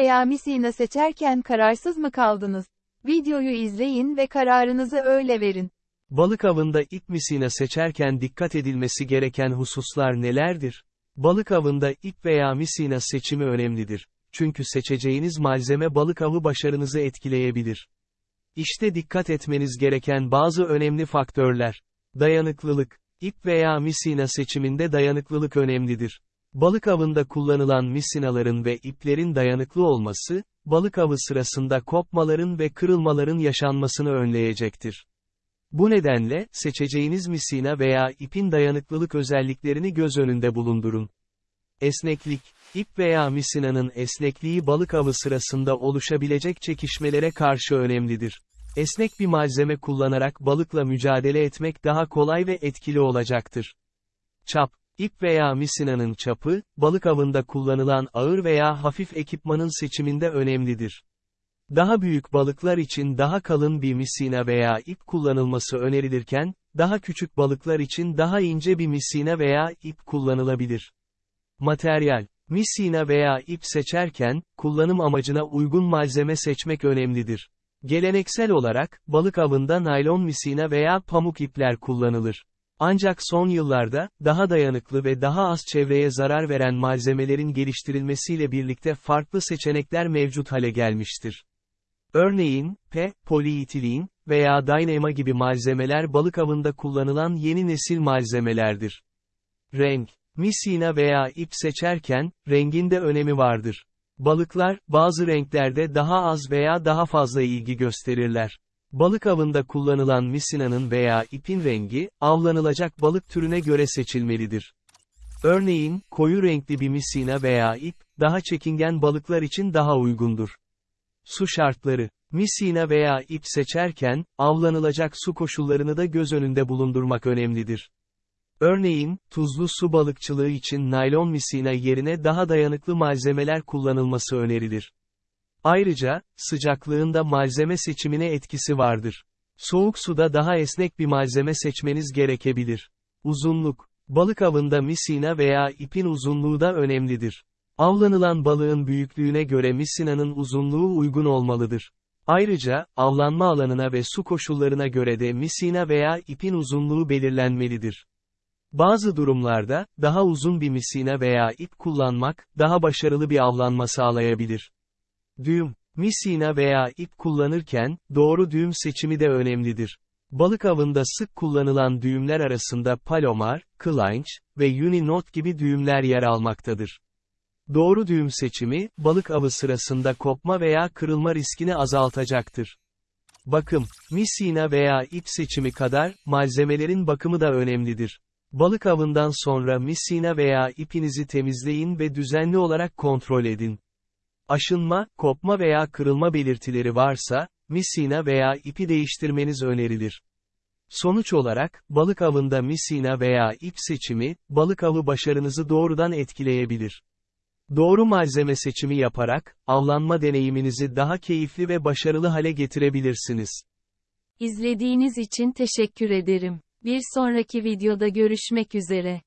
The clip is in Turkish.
veya misina seçerken kararsız mı kaldınız? Videoyu izleyin ve kararınızı öyle verin. Balık avında ip misina seçerken dikkat edilmesi gereken hususlar nelerdir? Balık avında ip veya misina seçimi önemlidir. Çünkü seçeceğiniz malzeme balık avı başarınızı etkileyebilir. İşte dikkat etmeniz gereken bazı önemli faktörler. Dayanıklılık. İp veya misina seçiminde dayanıklılık önemlidir. Balık avında kullanılan misinaların ve iplerin dayanıklı olması, balık avı sırasında kopmaların ve kırılmaların yaşanmasını önleyecektir. Bu nedenle, seçeceğiniz misina veya ipin dayanıklılık özelliklerini göz önünde bulundurun. Esneklik, ip veya misinanın esnekliği balık avı sırasında oluşabilecek çekişmelere karşı önemlidir. Esnek bir malzeme kullanarak balıkla mücadele etmek daha kolay ve etkili olacaktır. Çap, ip veya misinanın çapı, balık avında kullanılan ağır veya hafif ekipmanın seçiminde önemlidir. Daha büyük balıklar için daha kalın bir misina veya ip kullanılması önerilirken, daha küçük balıklar için daha ince bir misina veya ip kullanılabilir. Materyal, misina veya ip seçerken, kullanım amacına uygun malzeme seçmek önemlidir. Geleneksel olarak, balık avında naylon misina veya pamuk ipler kullanılır. Ancak son yıllarda, daha dayanıklı ve daha az çevreye zarar veren malzemelerin geliştirilmesiyle birlikte farklı seçenekler mevcut hale gelmiştir. Örneğin, P, poliitilin veya Dynama gibi malzemeler balık avında kullanılan yeni nesil malzemelerdir. Renk, misina veya ip seçerken, rengin de önemi vardır. Balıklar, bazı renklerde daha az veya daha fazla ilgi gösterirler. Balık avında kullanılan misinanın veya ipin rengi, avlanılacak balık türüne göre seçilmelidir. Örneğin, koyu renkli bir misina veya ip, daha çekingen balıklar için daha uygundur. Su şartları, misina veya ip seçerken, avlanılacak su koşullarını da göz önünde bulundurmak önemlidir. Örneğin, tuzlu su balıkçılığı için naylon misina yerine daha dayanıklı malzemeler kullanılması önerilir. Ayrıca, sıcaklığında malzeme seçimine etkisi vardır. Soğuk suda daha esnek bir malzeme seçmeniz gerekebilir. Uzunluk, balık avında misina veya ipin uzunluğu da önemlidir. Avlanılan balığın büyüklüğüne göre misinanın uzunluğu uygun olmalıdır. Ayrıca, avlanma alanına ve su koşullarına göre de misina veya ipin uzunluğu belirlenmelidir. Bazı durumlarda, daha uzun bir misina veya ip kullanmak, daha başarılı bir avlanma sağlayabilir. Düğüm, misina veya ip kullanırken, doğru düğüm seçimi de önemlidir. Balık avında sık kullanılan düğümler arasında palomar, kılanç ve uninot gibi düğümler yer almaktadır. Doğru düğüm seçimi, balık avı sırasında kopma veya kırılma riskini azaltacaktır. Bakım, misina veya ip seçimi kadar, malzemelerin bakımı da önemlidir. Balık avından sonra misina veya ipinizi temizleyin ve düzenli olarak kontrol edin. Aşınma, kopma veya kırılma belirtileri varsa, misina veya ipi değiştirmeniz önerilir. Sonuç olarak, balık avında misina veya ip seçimi, balık avı başarınızı doğrudan etkileyebilir. Doğru malzeme seçimi yaparak, avlanma deneyiminizi daha keyifli ve başarılı hale getirebilirsiniz. İzlediğiniz için teşekkür ederim. Bir sonraki videoda görüşmek üzere.